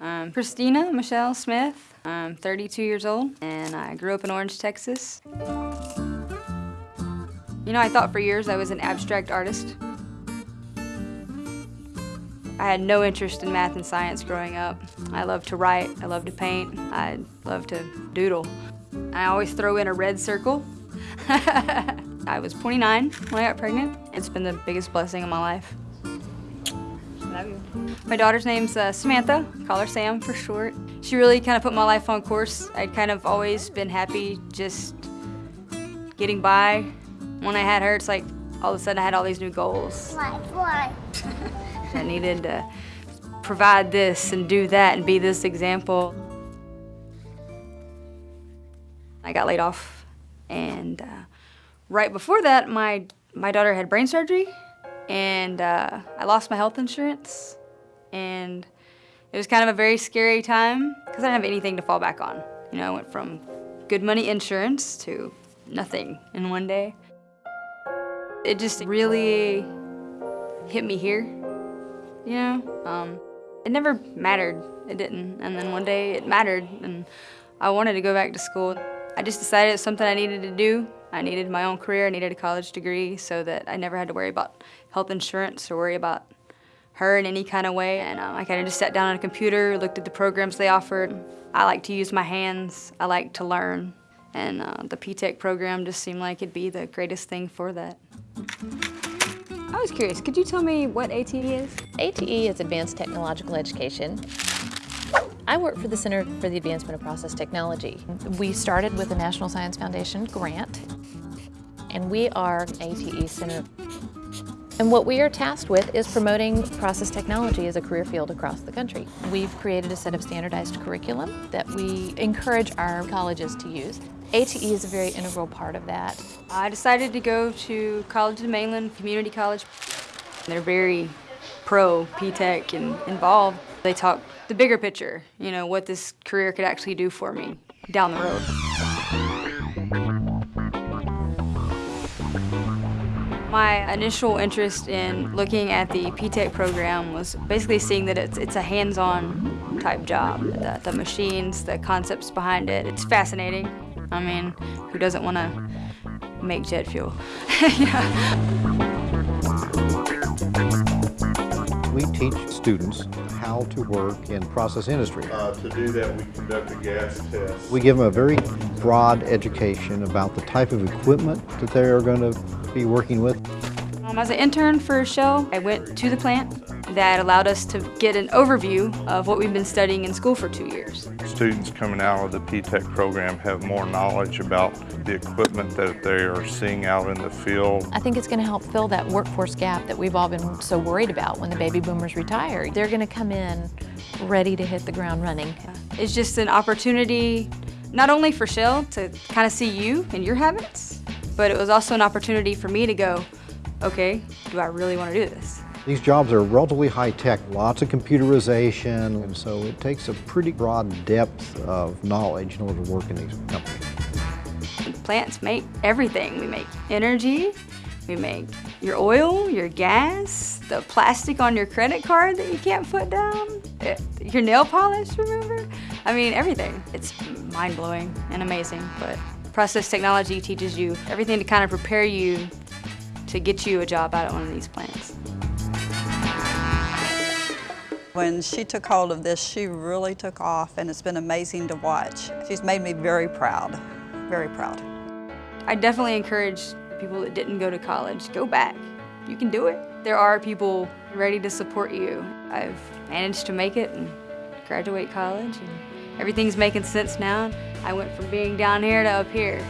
I'm Christina Michelle Smith. I'm 32 years old, and I grew up in Orange, Texas. You know, I thought for years I was an abstract artist. I had no interest in math and science growing up. I love to write, I love to paint, I love to doodle. I always throw in a red circle. I was 29 when I got pregnant. It's been the biggest blessing of my life. Love you. My daughter's name's uh, Samantha, call her Sam for short. She really kind of put my life on course. I'd kind of always been happy just getting by. When I had her, it's like all of a sudden I had all these new goals. I needed to provide this and do that and be this example. I got laid off and uh, right before that my, my daughter had brain surgery and uh, I lost my health insurance and it was kind of a very scary time because I didn't have anything to fall back on. You know, I went from good money insurance to nothing in one day. It just really hit me here, you know? Um, it never mattered, it didn't. And then one day it mattered and I wanted to go back to school. I just decided it was something I needed to do. I needed my own career, I needed a college degree so that I never had to worry about health insurance or worry about her in any kind of way. And um, I kind of just sat down on a computer, looked at the programs they offered. I like to use my hands, I like to learn. And uh, the P-TECH program just seemed like it'd be the greatest thing for that. I was curious, could you tell me what ATE is? ATE is Advanced Technological Education. I work for the Center for the Advancement of Process Technology. We started with the National Science Foundation grant, and we are ATE Center. And what we are tasked with is promoting process technology as a career field across the country. We've created a set of standardized curriculum that we encourage our colleges to use. ATE is a very integral part of that. I decided to go to College of the Mainland Community College. They're very pro P-TECH and involved. They talk the bigger picture, you know, what this career could actually do for me down the road. My initial interest in looking at the P-TECH program was basically seeing that it's, it's a hands-on type job. The, the machines, the concepts behind it, it's fascinating. I mean, who doesn't want to make jet fuel? We teach students how to work in process industry. Uh, to do that, we conduct a gas test. We give them a very broad education about the type of equipment that they are going to be working with. Um, as an intern for Shell, I went to the plant. That allowed us to get an overview of what we've been studying in school for two years. Students coming out of the P-TECH program have more knowledge about the equipment that they are seeing out in the field. I think it's going to help fill that workforce gap that we've all been so worried about when the baby boomers retire. They're going to come in ready to hit the ground running. It's just an opportunity not only for Shell to kind of see you and your habits, but it was also an opportunity for me to go, okay, do I really want to do this? These jobs are relatively high-tech, lots of computerization, and so it takes a pretty broad depth of knowledge in order to work in these companies. Plants make everything. We make energy, we make your oil, your gas, the plastic on your credit card that you can't put down, eh, your nail polish, remember? I mean, everything. It's mind-blowing and amazing, but process technology teaches you everything to kind of prepare you to get you a job out at one of these plants. When she took hold of this, she really took off and it's been amazing to watch. She's made me very proud, very proud. I definitely encourage people that didn't go to college, go back. You can do it. There are people ready to support you. I've managed to make it and graduate college and everything's making sense now. I went from being down here to up here.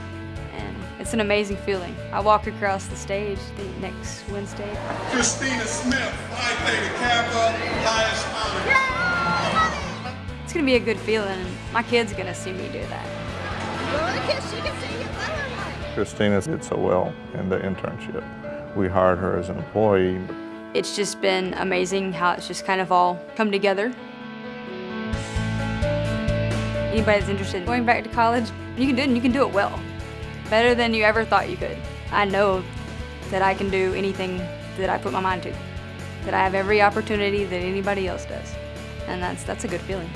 It's an amazing feeling. I walk across the stage the next Wednesday. Christina Smith, Phi Theta Kappa, highest honor. It's gonna be a good feeling. My kid's gonna see me do that. Christina did so well in the internship. We hired her as an employee. It's just been amazing how it's just kind of all come together. Anybody that's interested in going back to college, you can do it and you can do it well better than you ever thought you could. I know that I can do anything that I put my mind to, that I have every opportunity that anybody else does, and that's, that's a good feeling.